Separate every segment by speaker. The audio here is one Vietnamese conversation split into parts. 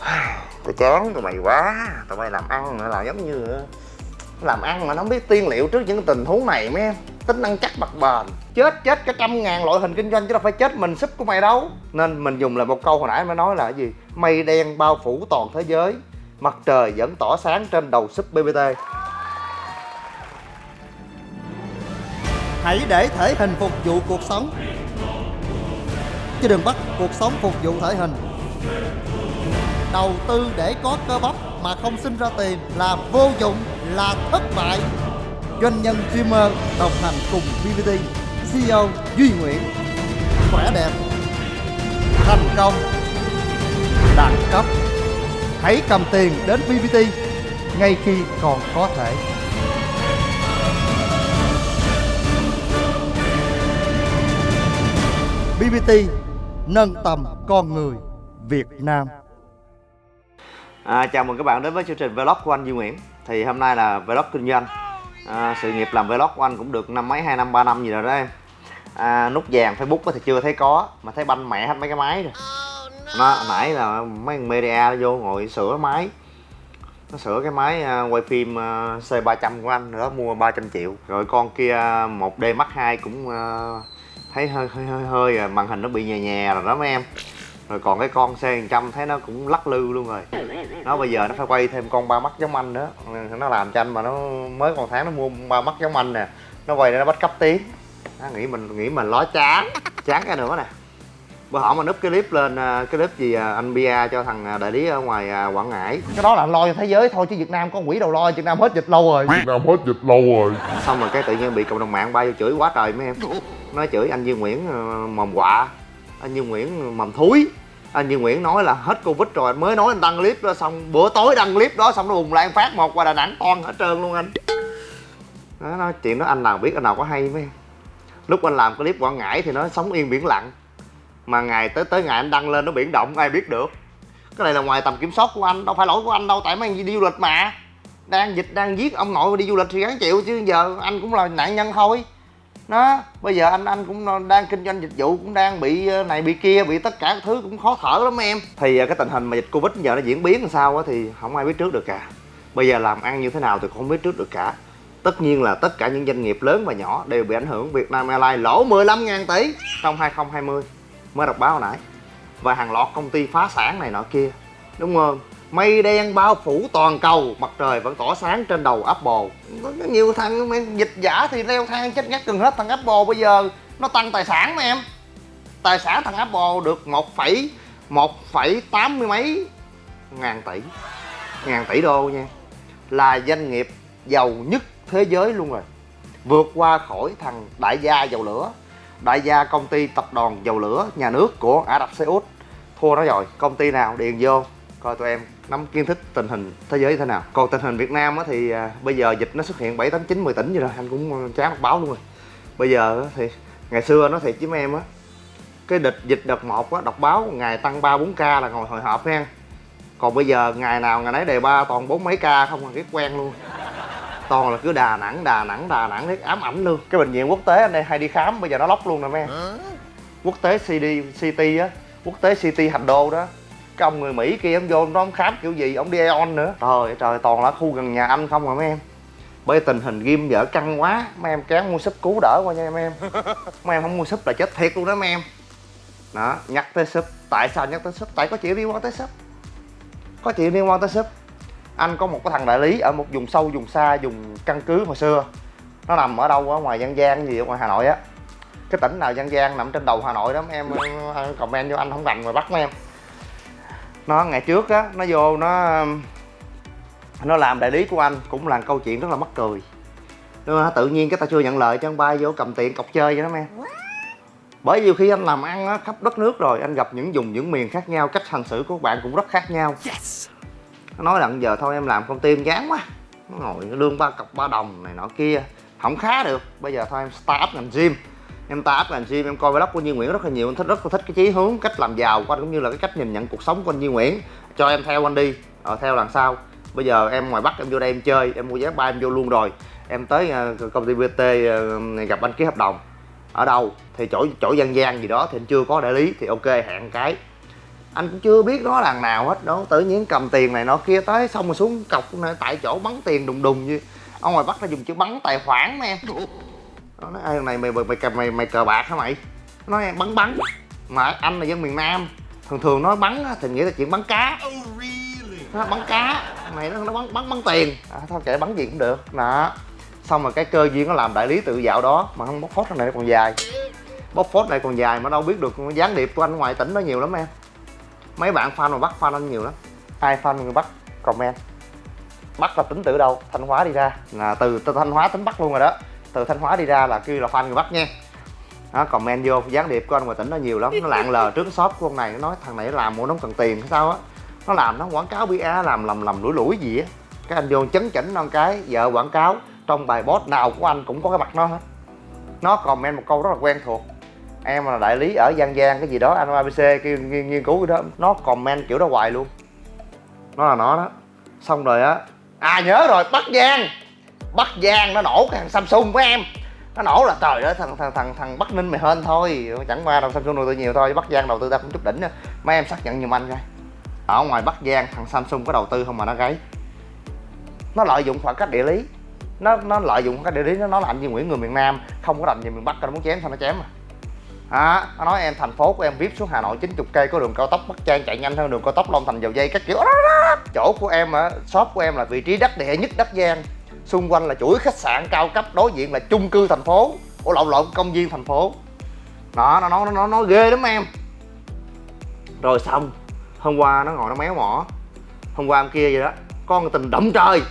Speaker 1: tôi chán tụi mày quá. Tụi mày làm ăn mà là giống như, Làm ăn mà nó không biết tiên liệu trước những tình huống này, mấy em. Tính năng chắc bạc bền. Chết chết cả trăm ngàn loại hình kinh doanh chứ đâu phải chết mình súp của mày đâu. Nên mình dùng lại một câu hồi nãy mới nói là cái gì? Mây đen bao phủ toàn thế giới. Mặt trời vẫn tỏ sáng trên đầu súp BBT
Speaker 2: Hãy để thể hình phục vụ cuộc sống. Chứ đừng bắt cuộc sống phục vụ thể hình. Đầu tư để có cơ bắp mà không sinh ra tiền là vô dụng, là thất bại. Doanh nhân streamer đồng hành cùng VVT CEO Duy Nguyễn. Khỏe đẹp Thành công Đẳng cấp. Hãy cầm tiền đến VVT ngay khi còn có thể. BBT nâng tầm con người Việt Nam.
Speaker 1: À, chào mừng các bạn đến với chương trình vlog của anh Duy Nguyễn. Thì hôm nay là vlog kinh doanh. À, Sự nghiệp làm vlog của anh cũng được năm mấy, hai năm, ba năm gì rồi đó em. À, Nút vàng Facebook thì chưa thấy có Mà thấy banh mẹ hết mấy cái máy rồi. Nó nãy là mấy thằng media vô ngồi sửa máy. Nó sửa cái máy à, quay phim à, C300 của anh đó mua 300 triệu. Rồi con kia 1D Mark 2 cũng uh, thấy hơi hơi hơi hơi màn hình nó bị nhè nhè rồi đó mấy em rồi còn cái con C100 thấy nó cũng lắc lư luôn rồi. Nó bây giờ nó phải quay thêm con ba mắt giống anh nữa. Nó làm cho anh mà nó mới còn tháng nó mua ba mắt giống anh nè. Nó quay để nó bắt cấp tiếng. Nó nghĩ mình nghĩ mình ló chán chán cái nữa nè. Bữa họ mà núp cái clip lên cái clip gì à, anh bia cho thằng đại lý ở ngoài à, quảng ngãi. Cái đó là anh lo cho thế giới thôi chứ việt nam có quỷ đâu lo việt nam hết dịch lâu rồi.
Speaker 3: Việt Nam hết dịch lâu rồi.
Speaker 1: Xong rồi cái tự nhiên bị cộng đồng mạng bay vô chửi quá trời mấy em. Nói chửi anh Duy Nguyễn mồm quạ anh Duy Nguyễn mầm thúi anh Duy Nguyễn nói là hết Covid rồi mới nói anh đăng clip đó, xong bữa tối đăng clip đó, xong nó bùng lan phát một qua Đà Nẵng toàn hết trơn luôn anh. Nó nói chuyện đó, anh nào biết, anh nào có hay mấy. Lúc anh làm clip Quảng Ngãi thì nó sống yên biển lặng. Mà ngày tới tới ngày anh đăng lên nó biển động, ai biết được. Cái này là ngoài tầm kiểm soát của anh, đâu phải lỗi của anh đâu, tại mấy anh đi du lịch mà. Đang dịch, đang giết ông nội đi du lịch thì gắng chịu chứ, giờ anh cũng là nạn nhân thôi nó bây giờ anh anh cũng đang kinh doanh dịch vụ, cũng đang bị ờ, này bị kia, bị tất cả thứ cũng khó thở lắm em. Thì ờ, cái tình hình mà dịch covid giờ nó diễn biến làm sao á thì không ai biết trước được cả. Bây giờ làm ăn như thế nào thì cũng không biết trước được cả. Tất nhiên là tất cả những doanh nghiệp lớn và nhỏ đều bị ảnh hưởng. Việt Nam Airlines lỗ 15.000 tỷ trong 2020 mới đọc báo hồi nãy. Và hàng loạt công ty phá sản này nọ kia, đúng không? Mây đen bao phủ toàn cầu, mặt trời vẫn tỏ sáng trên đầu apple. Có nhiều thằng dịch giả thì leo thang chết ngắt gần hết thằng apple bây giờ. Nó tăng tài sản mà em. Tài sản thằng apple được một phẩy một phẩy tám mươi mấy ngàn tỷ. Ngàn tỷ đô nha. Là doanh nghiệp giàu nhất thế giới luôn rồi. Vượt qua khỏi thằng đại gia dầu lửa. Đại gia công ty tập đoàn dầu lửa nhà nước của Ả Rập Xê Út. Thua nó rồi. Công ty nào? Điền vô. Coi tụi em nắm kiến thức tình hình thế giới thế nào. Còn tình hình Việt Nam á thì à, bây giờ dịch nó xuất hiện 7, 8, 9, 10 tỉnh rồi anh cũng chán đọc báo luôn rồi. Bây giờ thì ngày xưa nó thiệt với em á cái địch dịch đợt một á đọc báo ngày tăng ba bốn ca là ngồi hồi hộp nha còn bây giờ ngày nào ngày nấy đề ba toàn bốn mấy ca không là cái quen luôn. Toàn là cứ đà nẵng đà nẵng đà nẵng thấy ám ảnh luôn. Cái bệnh viện quốc tế anh đây hay đi khám bây giờ nó lóc luôn mấy em. Quốc tế cd city á quốc tế city thành đô đó cái ông người mỹ kia ông vô nó ông khám kiểu gì ông đi aeon nữa. Trời trời toàn là khu gần nhà anh không à mấy em. Bởi tình hình ghim vợ căng quá mấy em kén mua súp cứu đỡ qua nha mấy em. Mấy em không mua súp là chết thiệt luôn đó mấy em. Đó nhắc tới súp tại sao nhắc tới súp? Tại có chuyện liên quan tới súp. Có chuyện liên quan tới súp. Anh có một cái thằng đại lý ở một vùng sâu vùng xa vùng căn cứ hồi xưa. Nó nằm ở đâu ở ngoài dân gian gì ở ngoài hà nội á. Cái tỉnh nào dân gian nằm trên đầu hà nội đó mấy em comment vô anh không rành mà bắt mấy em nó ngày trước á nó vô nó nó làm đại lý của anh cũng là câu chuyện rất là mắc cười. Mà tự nhiên cái ta chưa nhận lời cho anh bay vô cầm tiền cọc chơi vậy đó em bởi vì khi anh làm ăn á, khắp đất nước rồi anh gặp những vùng những miền khác nhau cách hành xử của các bạn cũng rất khác nhau. Yes. nó nói là giờ thôi em làm công ty em chán quá. Nó ngồi lương ba cọc ba đồng này nọ kia không khá được. Bây giờ thôi em start ngành gym em ta áp ngành gym em coi vlog của Duy Nguyễn rất là nhiều em thích rất là thích cái chí hướng cách làm giàu của anh cũng như là cái cách nhìn nhận cuộc sống của anh Duy Nguyễn. Cho em theo anh đi ờ, theo lần sau. Bây giờ em ngoài bắc em vô đây em chơi em mua vé ba em vô luôn rồi. Em tới ờ, công ty BT ờ, gặp anh ký hợp đồng. Ở đâu thì chỗ chỗ dân gian gì đó thì anh chưa có đại lý thì ok hẹn cái. Anh cũng chưa biết nó là nào hết đó tự nhiên cầm tiền này nó kia tới xong rồi xuống cọc này, tại chỗ bắn tiền đùng đùng như. Ở ngoài bắc nó dùng chữ bắn tài khoản mà em nó nói "Ê, này mày mày mày, mày, mày cờ bạc hả mày? Nó nói bắn bắn. Mà anh là dân miền nam thường thường nói bắn thì nghĩa là chuyện bắn cá. Nó bắn cá. Này nó, nó bắn bắn bắn tiền. À, thôi kệ bắn gì cũng được. Đó. Xong rồi cái cơ duyên nó làm đại lý tự dạo đó mà không bóc phốt thằng này nó còn dài. Bóc phốt này còn dài mà đâu biết được gián điệp của anh ngoài tỉnh nó nhiều lắm em. Mấy bạn fan mà bắt fan anh nhiều lắm. Ai fan người bắc comment. Bắc là tính từ đâu thanh hóa đi ra. Là từ, từ thanh hóa tính bắc luôn rồi đó từ thanh hóa đi ra là kêu là fan người bắc nha. Đó comment vô gián điệp của anh ngoài tỉnh nó nhiều lắm nó lạng lờ trước shop của con này nó nói thằng này làm mua nó không cần tiền hay sao á. Nó làm nó quảng cáo bia làm lầm lầm lủi lủi gì á. Cái anh vô chấn chỉnh non cái vợ quảng cáo trong bài post nào của anh cũng có cái mặt nó hết. Nó comment một câu rất là quen thuộc. Em là đại lý ở Giang Giang cái gì đó anh ABC kêu nghiên, nghiên cứu cái đó. Nó comment kiểu đó hoài luôn. Nó là nó đó. Xong rồi á à nhớ rồi Bắc Giang. Bắc Giang nó nổ cái thằng Samsung của em. Nó nổ là trời ơi thằng thằng thằng thằng Bắc Ninh mày hên thôi. Chẳng qua đâu Samsung đầu tư nhiều thôi Bắc Giang đầu tư ta cũng chút đỉnh nữa mấy em xác nhận giùm anh coi. Ở ngoài Bắc Giang thằng Samsung có đầu tư không mà nó gáy? Nó lợi dụng khoảng cách địa lý. Nó nó lợi dụng khoảng cách địa lý nó nói là anh Duy Nguyễn người miền Nam không có đành về miền Bắc nó muốn chém sao nó chém mà à, nó nói em thành phố của em vip xuống Hà Nội 90 cây có đường cao tốc Bắc Trang chạy nhanh hơn đường cao tốc Long Thành dầu dây các kiểu. Chỗ của em á shop của em là vị trí đắc địa nhất Đất Giang xung quanh là chuỗi khách sạn cao cấp đối diện là chung cư thành phố. Ủa lộn lộn công viên thành phố. Đó nó nói nó nói nó ghê lắm em. Rồi xong hôm qua nó ngồi nó méo mỏ. Hôm qua hôm kia vậy đó con tình động trời.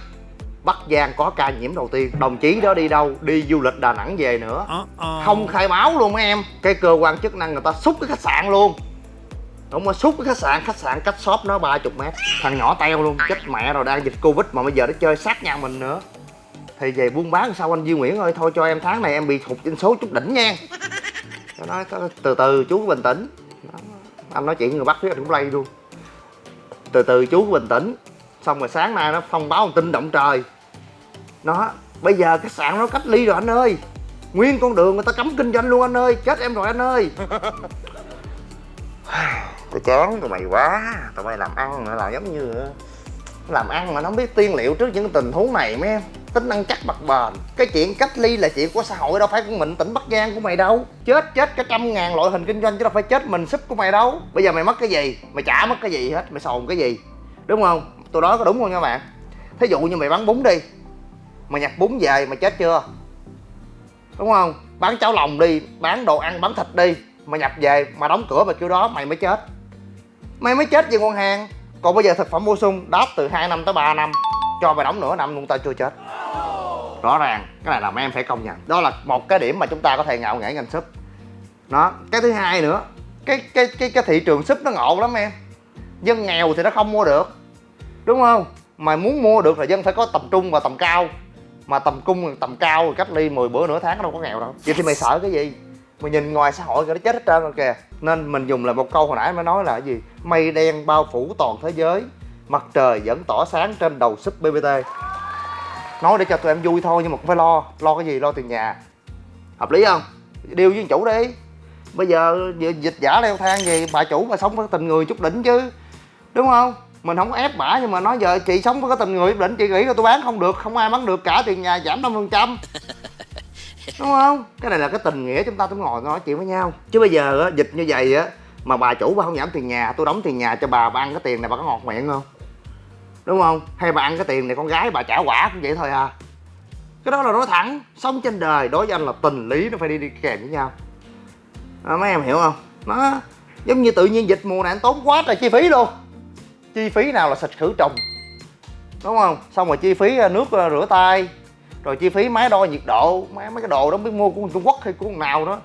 Speaker 1: Bắc Giang có ca nhiễm đầu tiên. Đồng chí đó đi đâu? Đi du lịch Đà Nẵng về nữa. Không khai báo luôn mấy em. Cái cơ quan chức năng người ta xúc cái khách sạn luôn. Đúng rồi, xúc cái khách sạn Khách sạn cách shop nó 30 mét. Thằng nhỏ teo luôn, chết mẹ rồi đang dịch Covid Mà bây giờ nó chơi sát nhà mình nữa thì về buôn bán sao anh Duy Nguyễn ơi, Thôi cho em tháng này em bị thụt trên số chút đỉnh nha. Nó nói từ từ, chú bình tĩnh. Anh nói chuyện người bắt phía anh cũng lay luôn. Từ từ, chú bình tĩnh. Xong rồi sáng nay nó thông báo một tin động trời. Nó, bây giờ khách sạn nó cách ly rồi anh ơi. Nguyên con đường người ta cấm kinh doanh luôn anh ơi. Chết em rồi anh ơi. Tôi chán tụi mày quá. Tụi mày làm ăn là giống như, làm ăn mà nó không biết tiên liệu trước những tình huống này mấy em tính ăn chắc bật bền. Cái chuyện cách ly là chuyện của xã hội, đâu phải của mình. Tỉnh bắc giang của mày đâu. Chết chết cả trăm ngàn loại hình kinh doanh chứ đâu phải chết mình súp của mày đâu. Bây giờ mày mất cái gì? Mày chả mất cái gì hết? Mày sồn cái gì? Đúng không? Tôi nói có đúng không nha bạn? Thí dụ như mày bán bún đi. Mà nhặt bún về mà chết chưa? Đúng không? Bán cháo lòng đi, bán đồ ăn, bán thịt đi. Mà nhập về, mà đóng cửa mà kêu đó, mày mới chết. Mày mới chết về con hàng. Còn bây giờ thực phẩm bổ sung, đáp từ 2 năm tới 3 năm. Cho mày đóng nửa năm, luôn tao chưa chết rõ ràng, cái này là mấy em phải công nhận. Đó là một cái điểm mà chúng ta có thể ngạo nghễ ngành súp. Đó, cái thứ hai nữa, cái cái cái cái thị trường súp nó ngộ lắm em. Dân nghèo thì nó không mua được. Đúng không? Mà muốn mua được là dân phải có tầm trung và tầm cao. Mà tầm cung, tầm cao rồi cách ly 10 bữa nửa tháng đâu có nghèo đâu. Vậy thì mày sợ cái gì? Mày nhìn ngoài xã hội kìa, nó chết hết trơn rồi kìa. Nên mình dùng là một câu hồi nãy mới nói là cái gì? Mây đen bao phủ toàn thế giới. Mặt trời vẫn tỏ sáng trên đầu súp bbt nói để cho tụi em vui thôi nhưng mà cũng phải lo lo cái gì lo tiền nhà. Hợp lý không? Điều với chủ đi. Bây giờ dịch giả leo thang gì bà chủ mà sống với tình người chút đỉnh chứ. Đúng không? Mình không ép bả nhưng mà nói giờ chị sống với cái tình người định chị nghĩ là tôi bán không được không ai bán được cả tiền nhà giảm năm phần trăm. Đúng không? Cái này là cái tình nghĩa chúng ta cũng ngồi nói chuyện với nhau. Chứ bây giờ á dịch như vậy á mà bà chủ bà không giảm tiền nhà tôi đóng tiền nhà cho bà bà ăn cái tiền này bà có ngọt miệng không đúng không? Hay bà ăn cái tiền này con gái bà trả quả cũng vậy thôi à. Cái đó là nói thẳng sống trên đời đối với anh là tình lý nó phải đi đi kèm với nhau. À, mấy em hiểu không? Nó giống như tự nhiên dịch mùa này anh tốn quá trời chi phí luôn. Chi phí nào là xịt khử trùng. Đúng không? Xong rồi chi phí à, nước à, rửa tay. Rồi chi phí máy đo nhiệt độ. Mấy mấy cái đồ đó biết mua của trung quốc hay của nào đó.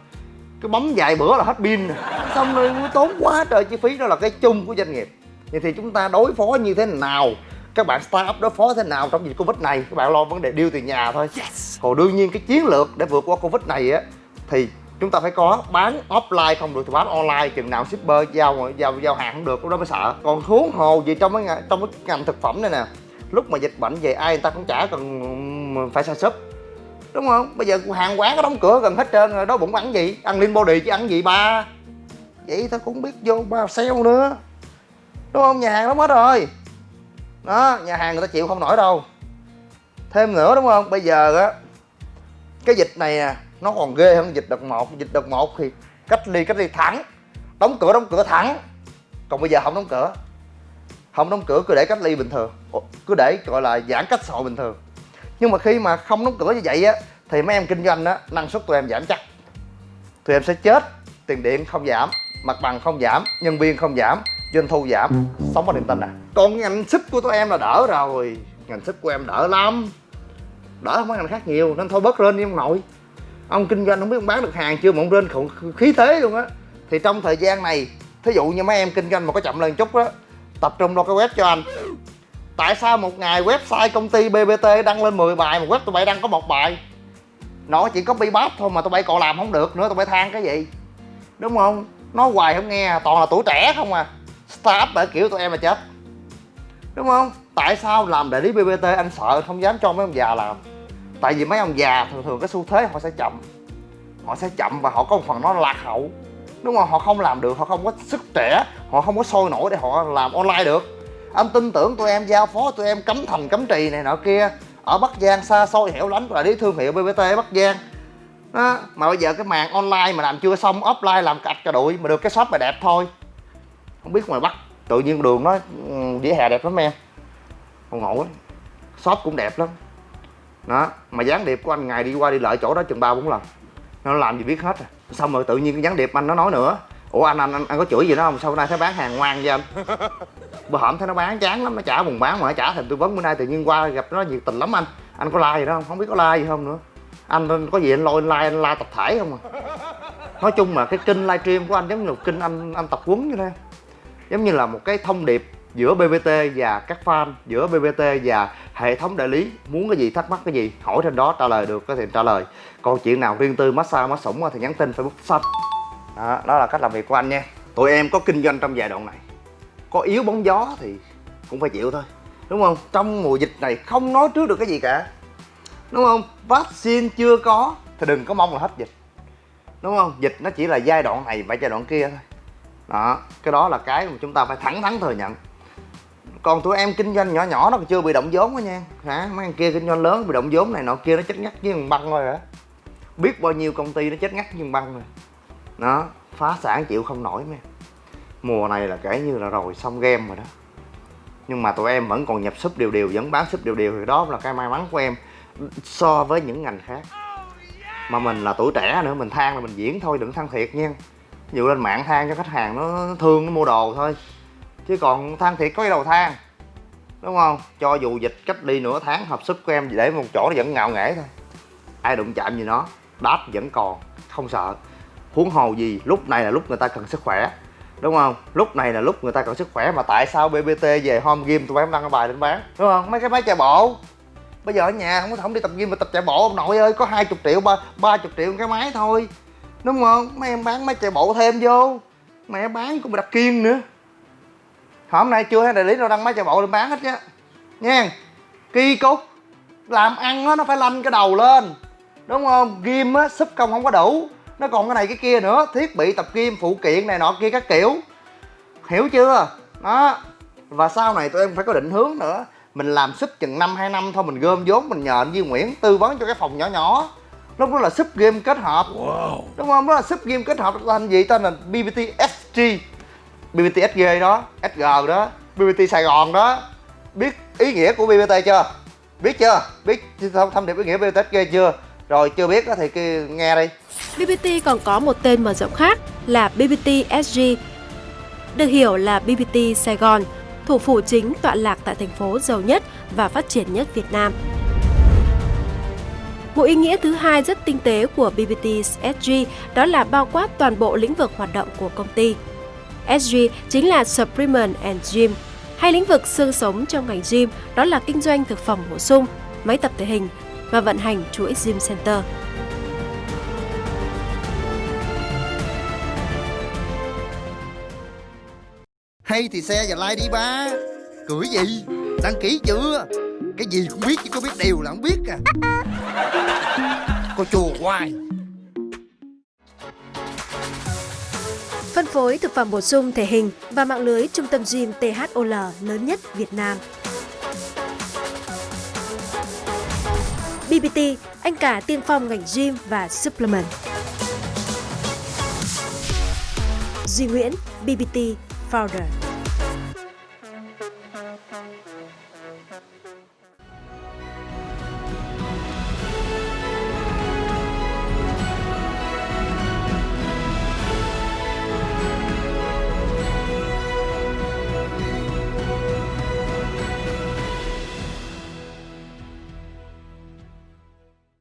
Speaker 1: Cái bấm vài bữa là hết pin xong rồi tốn quá trời chi phí. Đó là cái chung của doanh nghiệp. Vậy thì chúng ta đối phó như thế nào? Các bạn start up đối phó thế nào trong dịch covid này? Các bạn lo vấn đề điêu tiền nhà thôi. Yes. còn đương nhiên cái chiến lược để vượt qua covid này á thì chúng ta phải có bán offline không được thì bán online chừng nào shipper giao giao giao hàng không được lúc đó mới sợ. Còn huống hồ gì trong cái trong cái ngành thực phẩm này nè lúc mà dịch bệnh về ai người ta cũng chả cần phải xài súp đúng không? Bây giờ hàng quán có đóng cửa gần hết trơn rồi đó bụng ăn gì? Ăn lean body chứ ăn gì ba? Vậy thôi cũng biết vô bao sale nữa. Đúng không? Nhà hàng đóng hết rồi đó, nhà hàng người ta chịu không nổi đâu. Thêm nữa đúng không? Bây giờ á, cái dịch này nè, nó còn ghê hơn dịch đợt một. Dịch đợt một thì cách ly cách ly thẳng. Đóng cửa đóng cửa thẳng. Còn bây giờ không đóng cửa. Không đóng cửa cứ để cách ly bình thường. Cứ để gọi là giãn cách xã hội bình thường. Nhưng mà khi mà không đóng cửa như vậy á, thì mấy em kinh doanh á, năng suất tụi em giảm chắc. Tụi em sẽ chết, tiền điện không giảm, mặt bằng không giảm, nhân viên không giảm doanh thu giảm. Sống có niềm tin à? Còn ngành ship của tụi em là đỡ rồi. Ngành ship của em đỡ lắm. Đỡ hơn mấy ngành khác nhiều nên thôi bớt lên đi ông nội. Ông kinh doanh không biết ông bán được hàng chưa mà ông lên khủng khí thế luôn á. Thì trong thời gian này thí dụ như mấy em kinh doanh mà có chậm lên chút á tập trung lo cái web cho anh. Tại sao một ngày website công ty bbt đăng lên 10 bài mà web tụi bay đăng có một bài? Nó chỉ có bát thôi mà tụi bay còn làm không được nữa tụi bay than cái gì? Đúng không? Nói hoài không nghe toàn là tuổi trẻ không à startup bởi kiểu tụi em là chết. Đúng không? Tại sao làm đại lý bbt anh sợ không dám cho mấy ông già làm? Tại vì mấy ông già thường thường cái xu thế họ sẽ chậm. Họ sẽ chậm và họ có một phần nó lạc hậu. Đúng không? Họ không làm được, họ không có sức trẻ, họ không có sôi nổi để họ làm online được. Anh tin tưởng tụi em giao phó, tụi em cấm thành cấm trì này nọ kia. Ở bắc giang xa xôi hẻo lánh là đi thương hiệu bbt bắc giang. Đó. mà bây giờ cái màn online mà làm chưa xong, offline làm cạch cả đuổi mà được cái shop mà đẹp thôi không biết ngoài bắc tự nhiên đường nó vỉa hè đẹp lắm em. Không ngộ shop cũng đẹp lắm. Đó mà gián điệp của anh ngày đi qua đi lại chỗ đó chừng ba bốn lần. Nó làm gì biết hết rồi xong rồi tự nhiên cái gián điệp anh nó nói nữa. Ủa anh anh anh, anh có chửi gì đó không? Sao nay thấy bán hàng ngoan vậy anh? Bữa hổm thấy nó bán chán lắm nó trả buồn bán mà nó trả thành tư vấn. Bữa nay tự nhiên qua gặp nó nhiệt tình lắm anh. Anh có like gì đó không? Không biết có like gì không nữa. Anh có gì anh lôi like anh like tập thể không à? Nói chung mà cái kênh livestream của anh giống như kênh anh anh tập quấn như thế giống như là một cái thông điệp giữa BBT và các fan giữa BBT và hệ thống đại lý. Muốn cái gì thắc mắc cái gì hỏi trên đó trả lời được có thể trả lời. Còn chuyện nào riêng tư massage má sủng thì nhắn tin facebook xanh đó, đó là cách làm việc của anh nha. Tụi em có kinh doanh trong giai đoạn này. Có yếu bóng gió thì cũng phải chịu thôi. Đúng không? Trong mùa dịch này không nói trước được cái gì cả. Đúng không? Vaccine chưa có thì đừng có mong là hết dịch. Đúng không? Dịch nó chỉ là giai đoạn này và giai đoạn kia thôi đó, cái đó là cái mà chúng ta phải thẳng thắn thừa nhận. Còn tụi em kinh doanh nhỏ nhỏ nó còn chưa bị động vốn đó nha. Hả? Mấy anh kia kinh doanh lớn bị động vốn này, nọ kia nó chết ngắt với thằng băng rồi hả? Biết bao nhiêu công ty nó chết ngắt với băng rồi. Nó phá sản chịu không nổi mà. mùa này là kể như là rồi xong game rồi đó. Nhưng mà tụi em vẫn còn nhập súp đều đều, vẫn bán súp đều đều, thì đó là cái may mắn của em so với những ngành khác. Mà mình là tuổi trẻ nữa, mình than là mình diễn thôi, đừng than thiệt nha dụ lên mạng than cho khách hàng nó thương, nó mua đồ thôi. Chứ còn than thiệt có cái đầu than, đúng không? Cho dù dịch cách đi nửa tháng, hợp sức của em để một chỗ nó vẫn ngạo nghễ thôi. Ai đụng chạm gì nó, đáp vẫn còn, không sợ. Huống hồ gì, lúc này là lúc người ta cần sức khỏe, đúng không? Lúc này là lúc người ta cần sức khỏe mà tại sao bbt về home game tụi em đăng cái bài lên bán, đúng không? Mấy cái máy chạy bộ. Bây giờ ở nhà không có không đi tập gym mà tập chạy bộ ông nội ơi, có hai chục triệu, ba ba chục triệu cái máy thôi đúng không? Mấy em bán mấy chạy bộ thêm vô. Mẹ bán cũng đặt kiên nữa. Hôm nay chưa thấy đại lý đâu đăng máy chạy bộ lên bán hết á, nha. Kỳ cục. Làm ăn á nó phải lanh cái đầu lên. Đúng không? Ghim á súp công không có đủ. Nó còn cái này cái kia nữa. Thiết bị tập kim phụ kiện này nọ kia các kiểu. Hiểu chưa? Đó. Và sau này tụi em phải có định hướng nữa. Mình làm súp chừng năm hai năm thôi mình gom vốn mình nhờ anh Duy Nguyễn tư vấn cho cái phòng nhỏ nhỏ lúc đó là súp game kết hợp. Wow. đúng không đó là súp game kết hợp tên gì tên là BBT SG BBT SG đó SG đó BBT Sài Gòn đó. Biết ý nghĩa của BBT chưa? Biết chưa? Biết thông điệp ý nghĩa BBT SG chưa? Rồi chưa biết thì nghe đi.
Speaker 3: BBT còn có một tên mở rộng khác là BBT SG được hiểu là BBT Sài Gòn thủ phủ chính tọa lạc tại thành phố giàu nhất và phát triển nhất Việt Nam. Một ý nghĩa thứ hai rất tinh tế của BBT SG đó là bao quát toàn bộ lĩnh vực hoạt động của công ty. SG chính là Supplement and Gym, hay lĩnh vực xương sống trong ngành gym đó là kinh doanh thực phẩm bổ sung, máy tập thể hình và vận hành chuỗi gym center.
Speaker 2: Hay thì xe và like đi ba Cười gì Đăng ký chưa cái gì cũng biết chứ có biết điều là không biết à
Speaker 3: Cô chùa hoài Phân phối thực phẩm bổ sung thể hình và mạng lưới trung tâm gym THOL lớn nhất Việt Nam. BBT, anh cả tiên phong ngành gym và supplement. Duy Nguyễn, BBT Founder